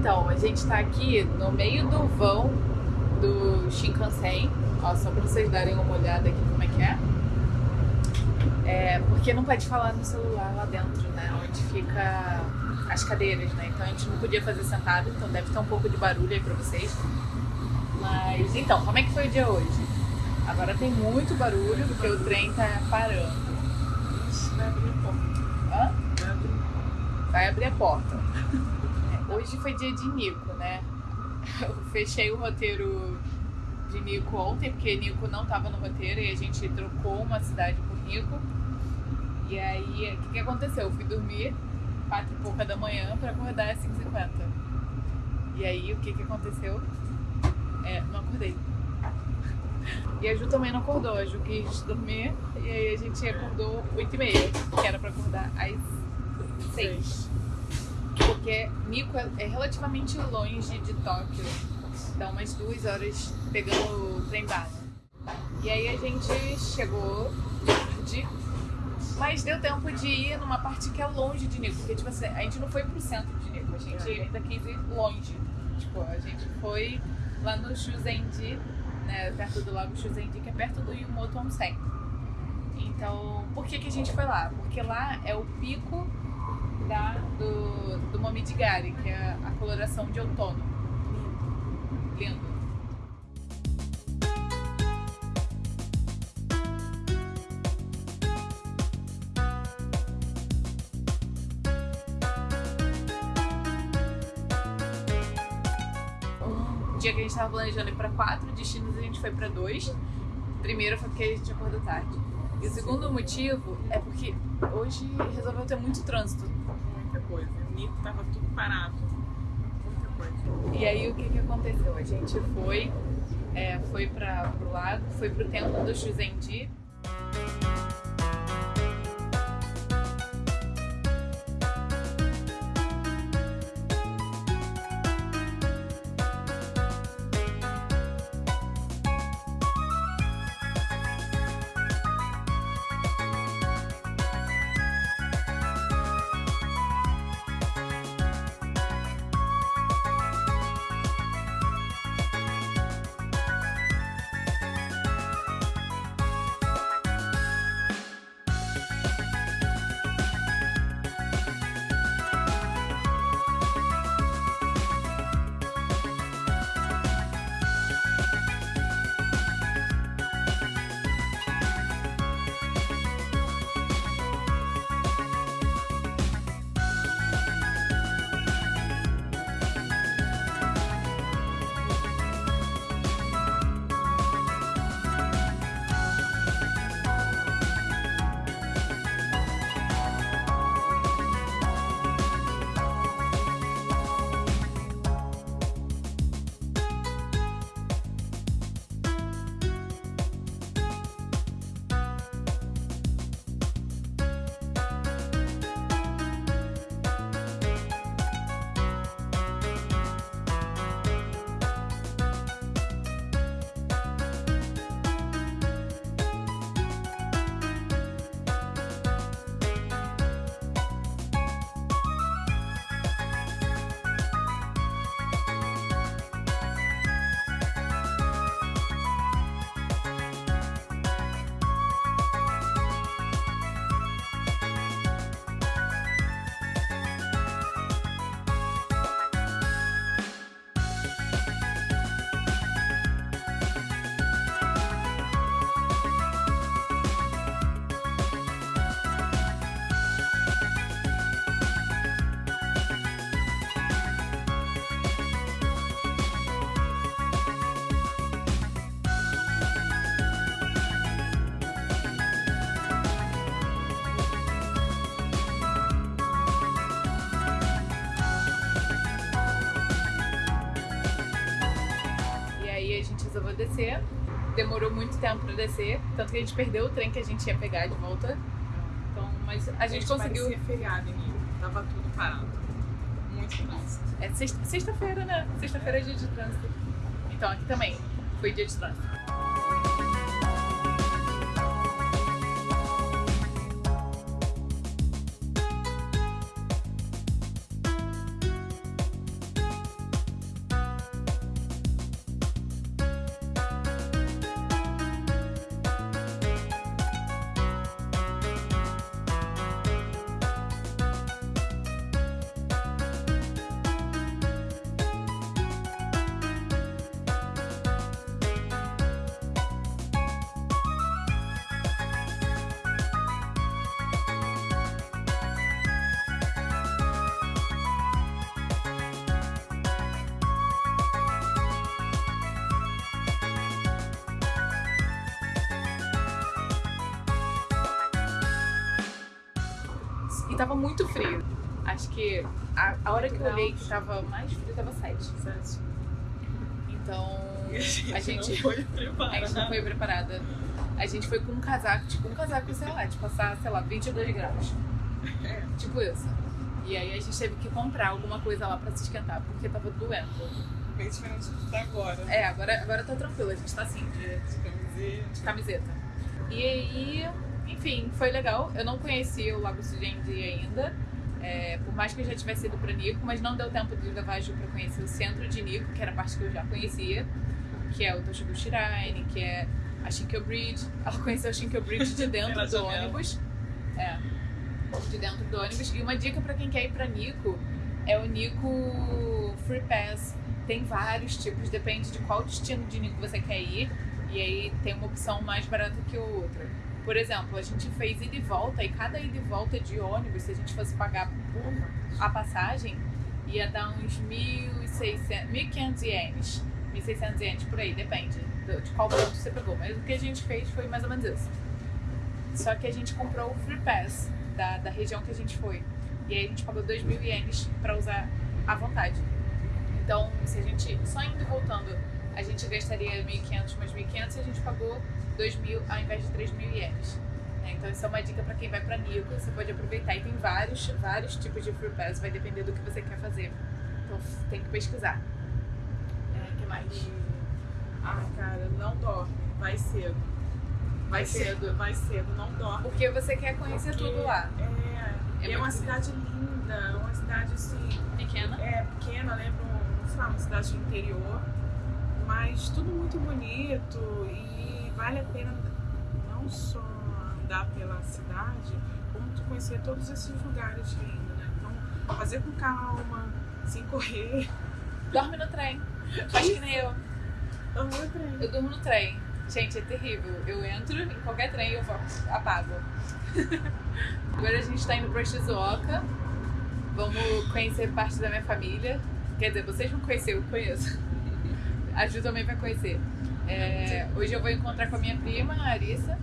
Então, a gente tá aqui no meio do vão do Shinkansen. Ó, só pra vocês darem uma olhada aqui como é que é. É, porque não pode falar no celular lá dentro, né? Onde fica as cadeiras, né? Então a gente não podia fazer sentado, então deve ter um pouco de barulho aí pra vocês. Mas então, como é que foi o dia hoje? Agora tem muito barulho porque o trem tá parando. Vai abrir a porta. Hã? Vai abrir. Vai abrir a porta. Hoje foi dia de Nico, né? Eu fechei o roteiro de Nico ontem, porque Nico não tava no roteiro e a gente trocou uma cidade por Nico. E aí, o que, que aconteceu? Eu fui dormir quatro e pouca da manhã pra acordar às 5h50. E aí, o que, que aconteceu? É, não acordei. E a Ju também não acordou. A Ju quis dormir e aí a gente acordou 8h30, que era pra acordar às 6 porque Nico é, é relativamente longe de Tóquio. Dá umas duas horas pegando o trem bala. E aí a gente chegou tarde, mas deu tempo de ir numa parte que é longe de Nico. Porque, tipo assim, a gente não foi pro centro de Nico, a gente ainda quis ir longe. Tipo, a gente foi lá no Shuzendi, né, perto do lago Shuzendi, que é perto do Yumoto Onsen. Então, por que, que a gente foi lá? Porque lá é o pico da, do, do Momidigari, que é a coloração de outono. Lindo. O dia que a gente tava planejando ir pra quatro destinos, a gente foi pra dois. Primeiro foi porque a gente acordou tarde. E o segundo motivo é porque hoje resolveu ter muito trânsito. Coisa. O Nico tava tudo parado. Muita coisa. E aí o que que aconteceu? A gente foi, é, foi para pro lago, foi pro templo do Shuzendi. A gente resolveu descer. Demorou muito tempo pra descer, tanto que a gente perdeu o trem que a gente ia pegar de volta. Então, mas a gente conseguiu. Parecia feriado em Nico. Tava tudo parado. Muito trânsito. É sexta- sexta-feira, né? Sexta-feira é dia de trânsito. Então aqui também foi dia de trânsito. Tava muito frio. Acho que a, a hora que eu olhei que tava mais frio tava 7. Sete. Então a gente, a gente, não foi a gente não preparada. foi preparada. A gente foi com um casaco, tipo um casaco, sei lá, de passar, sei lá, 22 graus. É. Tipo isso. E aí a gente teve que comprar alguma coisa lá pra se esquentar, porque tava doendo. Bem diferente da agora. É, agora, agora tá tranquilo, a gente tá assim, de, De camiseta. de camiseta. E aí, enfim, foi legal. Eu não conhecia o Lago Sujendi ainda. é, por mais que eu já tivesse ido pra Nico, mas não deu tempo de levar a Ju pra conhecer o centro de Nico, que era a parte que eu já conhecia, que é o Toshibu Shrine, que é a Shinkyo Bridge. Ela conheceu a Shinkyo Bridge de dentro do ônibus. É, de dentro do ônibus. E uma dica pra quem quer ir pra Nico é o Nico Free Pass. Tem vários tipos, depende de qual destino de Nico você quer ir. E aí tem uma opção mais barata que a outra. Por exemplo, a gente fez ida e volta, e cada ida e volta de ônibus, se a gente fosse pagar por a passagem, ia dar uns 1.600, 1.500 ienes. 1.600 ienes por aí, depende de qual ponto você pegou. Mas o que a gente fez foi mais ou menos isso. Só que a gente comprou o Free Pass da, da região que a gente foi. E aí a gente pagou 2 mil ienes pra usar à vontade. Então, se a gente só indo e voltando, a gente gastaria 1.500 mais 1.500 e a gente pagou 2 mil ao invés de 3 mil ienes. né? Então, isso é uma dica pra quem vai pra Nico. Você pode aproveitar. E tem vários, vários tipos de Free Pass, vai depender do que você quer fazer. Então, tem que pesquisar. É, que mais? Ah, cara, não dorme. Vai cedo. Vai cedo. Vai cedo, não dorme. Porque você quer conhecer Porque tudo lá. É, É é uma cidade linda, é uma cidade assim, Pequena. é pequena, lembra, um, sei lá, uma cidade do interior, mas tudo muito bonito e vale a pena não só andar pela cidade, como tu conhecer todos esses lugares lindos, né? Então, fazer com calma, sem correr. Dorme no trem. Faz que nem eu. Amo o trem. Eu durmo no trem. Gente, é terrível. Eu entro em qualquer trem e eu falo, apago. Agora a gente tá indo pra Shizuoka. Vamos conhecer parte da minha família. Quer dizer, vocês vão conhecer, eu conheço. A Ju também vai conhecer. É, hoje eu vou encontrar com a minha prima, a Arissa.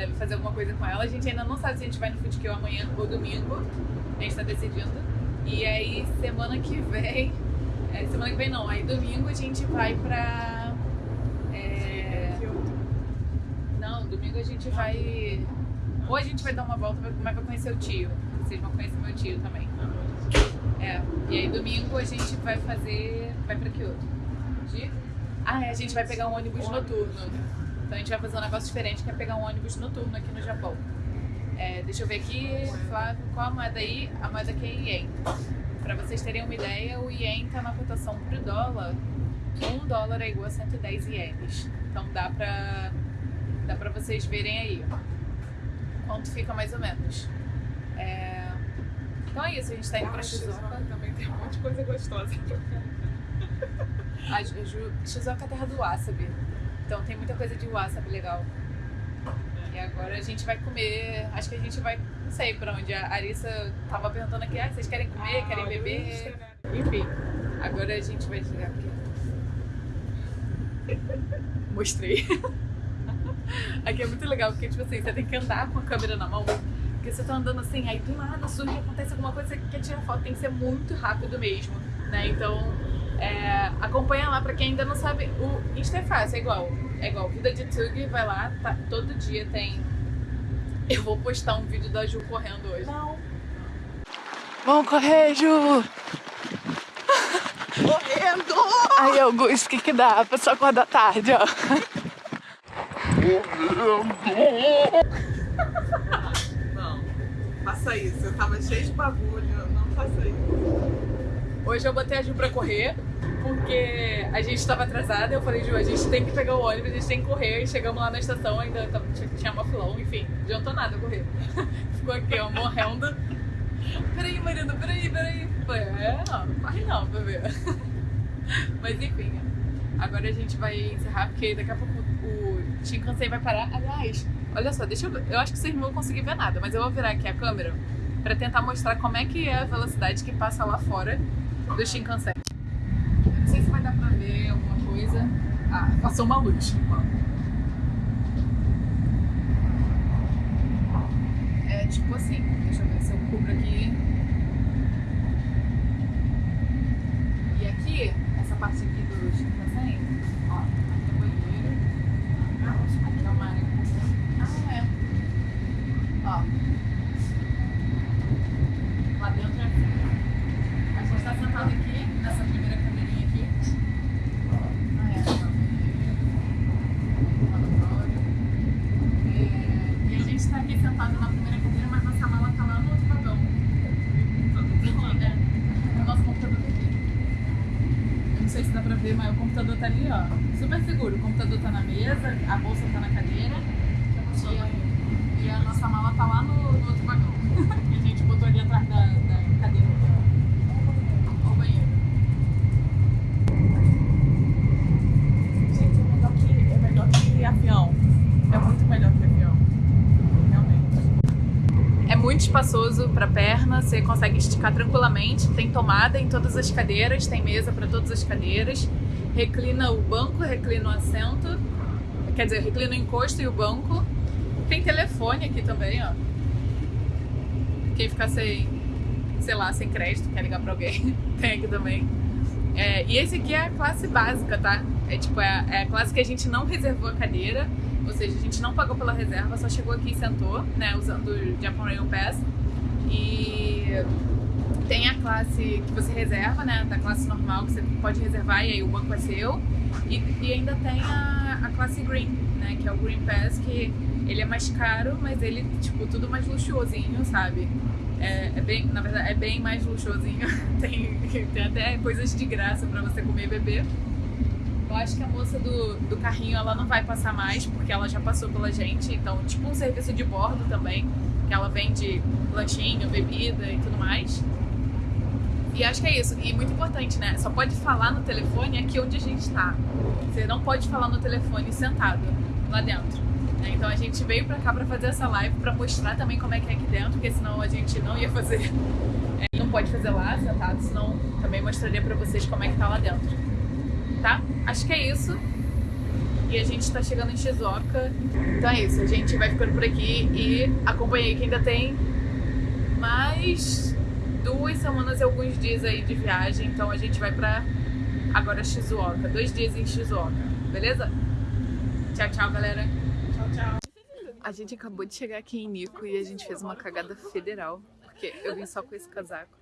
Deve fazer alguma coisa com ela. A gente ainda não sabe se a gente vai no Foodkill amanhã ou domingo. A gente tá decidindo. E aí, semana que vem. é, semana que vem não, aí domingo a gente vai pra. é, não, domingo a gente vai. Ou a gente vai dar uma volta, mas vai conhecer o tio. Vocês vão conhecer meu tio também. É. E aí domingo a gente vai fazer. Vai pra outro? De... Ah, é, a gente vai pegar um ônibus noturno. Então a gente vai fazer um negócio diferente, que é pegar um ônibus noturno aqui no Japão. É, deixa eu ver aqui, Flávio, qual a moeda aí? A moeda aqui é Ien. Pra vocês terem uma ideia, o Ien tá na cotação pro dólar. Um dólar é igual a 110 ienes. Então dá pra, dá pra vocês verem aí quanto fica mais ou menos. É, Então é isso, a gente tá indo pra Shizuoka. também tem um monte de coisa gostosa. A Shizuoka é a terra do wasabi. Então tem muita coisa de wasabi legal. E agora a gente vai comer. Acho que a gente vai. Não sei pra onde. A Arissa tava perguntando aqui: ah, vocês querem comer? querem beber? Enfim, agora a gente vai chegar aqui. Mostrei. Aqui é muito legal, porque tipo assim, você tem que andar com a câmera na mão. Porque você tá andando assim, aí do nada surge, acontece alguma coisa, você quer tirar foto, tem que ser muito rápido mesmo, né? Então, é, acompanha lá pra quem ainda não sabe. O Insta é fácil, é igual. É igual. Vida de Tug, vai lá, tá, todo dia tem. Eu vou postar um vídeo da Ju correndo hoje. Não, Vamos correr, Ju! correndo! Aí, Augusto, o que que dá? A pessoa acorda tarde, ó. Não, faça isso. Eu tava cheio de bagulho, não faça isso. Hoje eu botei a Ju pra correr, porque a gente tava atrasada. Eu falei, Ju, a gente tem que pegar o ônibus, a gente tem que correr. E chegamos lá na estação, ainda tava- tinha, uma filão, enfim, adiantou nada correr. Ficou aqui, ó, morrendo. Peraí, marido, peraí, peraí. Falei, é, não, não corre não, bebê. Mas enfim, agora a gente vai encerrar, porque daqui a pouco o Shinkansen vai parar. Aliás, olha só, deixa eu. Eu acho que vocês não vão conseguir ver nada, mas eu vou virar aqui a câmera pra tentar mostrar como é que é a velocidade que passa lá fora do Shinkansen. Eu não sei se vai dar pra ver alguma coisa. Ah, passou uma luz. É tipo assim, deixa eu ver se eu cubro aqui. E aqui, essa parte aqui do Shinkansen, ó, aqui é o banheiro. Aqui é uma área. Ah, é. Ó. Lá dentro é assim. A gente tá sentado aqui, nessa primeira cadeirinha aqui. Ah, é. ó, banheiro, lavatório. É, E a gente tá aqui sentado na primeira cadeira, mas nossa mala tá lá no outro vagão. Aqui, né? O nosso computador tá aqui. Eu não sei se dá pra ver, mas o computador tá ali, ó. Super seguro. O computador tá na mesa, a bolsa tá na cadeira. E a, e nossa mala tá lá no, no outro vagão. que a gente botou ali atrás da, da cadeira. Ó o banheiro. Gente, é é melhor que avião. É muito melhor que avião. Realmente. É muito espaçoso para perna, você consegue esticar tranquilamente. Tem tomada em todas as cadeiras, tem mesa para todas as cadeiras. Reclina o banco, reclina o assento. Quer dizer, reclina o encosto e o banco. Tem telefone aqui também, ó. Quem ficar sem, sei lá, sem crédito, quer ligar para alguém, tem aqui também. É, e esse aqui é a classe básica, tá? É tipo, é, a- é a classe que a gente não reservou a cadeira, ou seja, a gente não pagou pela reserva, só chegou aqui e sentou, né, usando o Japan Rail Pass. E tem a classe que você reserva, né, da classe normal, que você pode reservar e aí o banco é seu. E, e ainda tem a, a classe Green, né, que é o Green Pass, que ele é mais caro, mas ele, tipo, tudo mais luxuosinho, sabe? É, é bem, na verdade, é bem mais luxuosinho. tem, tem até coisas de graça pra você comer e beber. Eu acho que a moça do, do carrinho ela não vai passar mais, porque ela já passou pela gente. Então, tipo um serviço de bordo também, que ela vende lanchinho, bebida e tudo mais. E acho que é isso. E muito importante, né? Só pode falar no telefone aqui onde a gente tá. Você não pode falar no telefone sentado lá dentro. né? Então a gente veio pra cá pra fazer essa live pra mostrar também como é que é aqui dentro, porque senão a gente não ia fazer. É, não pode fazer lá sentado, senão também mostraria pra vocês como é que tá lá dentro. Tá? Acho que é isso. E a gente tá chegando em Shizuoka. Então é isso, a gente vai ficando por aqui e acompanhei que ainda tem mais duas semanas e alguns dias aí de viagem. Então a gente vai pra agora Shizuoka. Dois dias em Shizuoka, beleza? Tchau, tchau, galera. Tchau, tchau. A gente acabou de chegar aqui em Nico e a gente fez uma cagada federal. Porque eu vim só com esse casaco.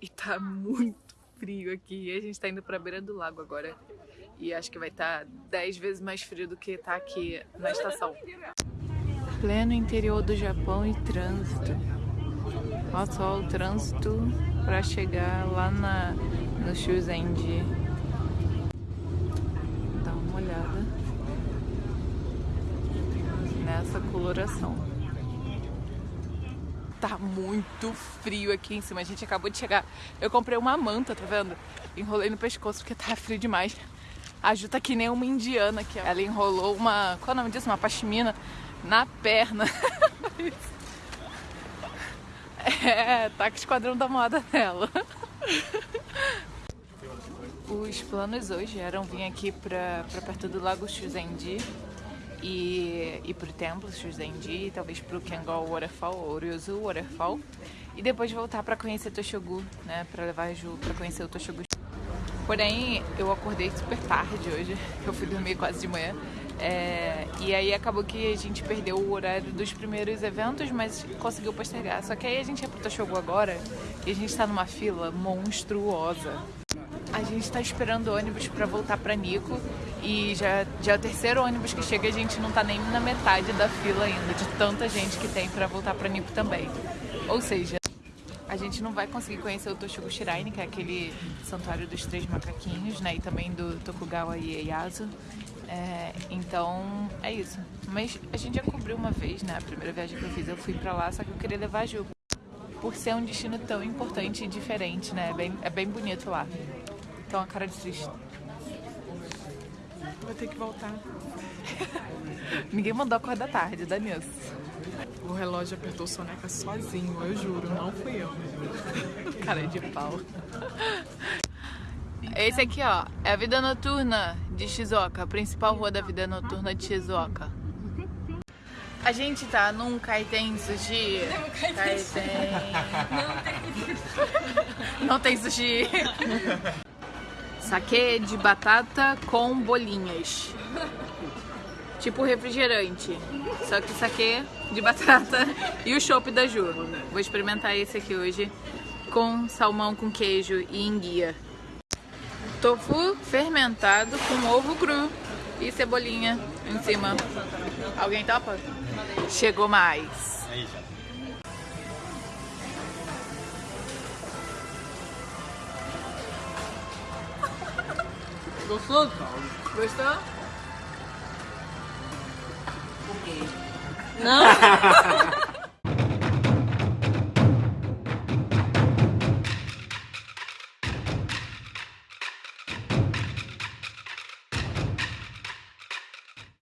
E tá muito frio aqui. E a gente tá indo pra beira do lago agora. E acho que vai estar tá 10 vezes mais frio do que tá aqui na estação. Pleno interior do Japão e trânsito. Olha só o trânsito pra chegar lá na, no Shuzenji. Dá uma olhada nessa coloração. Tá muito frio aqui em cima. A gente acabou de chegar. Eu comprei uma manta, tá vendo? Enrolei no pescoço porque tá frio demais. A Ju tá que nem uma indiana aqui. Ela enrolou uma. Qual é o nome disso? Uma pashmina na perna. é, tá com o esquadrão da moda nela. Os planos hoje eram vir aqui pra, pra perto do Lago Shuzenji e ir pro templo Shuzenji, talvez pro Kengol Waterfall ou Ryozu Waterfall e depois voltar pra conhecer Toshogu, né, pra levar a Ju pra conhecer o Toshogu. Porém, eu acordei super tarde hoje, eu fui dormir quase de manhã. É, e aí acabou que a gente perdeu o horário dos primeiros eventos, mas conseguiu postergar. Só que aí a gente ia pro Toshogu agora e a gente tá numa fila monstruosa. A gente tá esperando ônibus pra voltar pra Nico e já, já é o terceiro ônibus que chega a gente não tá nem na metade da fila ainda, de tanta gente que tem pra voltar pra Nico também. Ou seja, a gente não vai conseguir conhecer o Toshogu Shrine, que é aquele santuário dos três macaquinhos, né? E também do Tokugawa Ieyasu. É, então, é isso. Mas a gente já cobriu uma vez, né? A primeira viagem que eu fiz, eu fui pra lá, só que eu queria levar a Ju. Por ser um destino tão importante e diferente, né? É bem, é bem bonito lá. Então a cara de triste. Vou ter que voltar. Ninguém mandou acordar tarde, dá nisso. O relógio apertou soneca sozinho, eu juro, não fui eu. Cara de pau. Esse aqui, ó, é a vida noturna de Shizuoka, a principal rua da vida noturna de Shizuoka. A gente tá num kaiten sushi. Kaiten. Não tem sushi. Saque de batata com bolinhas. Tipo refrigerante. Só que saque de batata e o chopp da Ju. Vou experimentar esse aqui hoje com salmão com queijo e enguia. Tofu fermentado com ovo cru e cebolinha em cima. Alguém topa? Chegou mais. Aí já. Gostoso? Gostou? Não?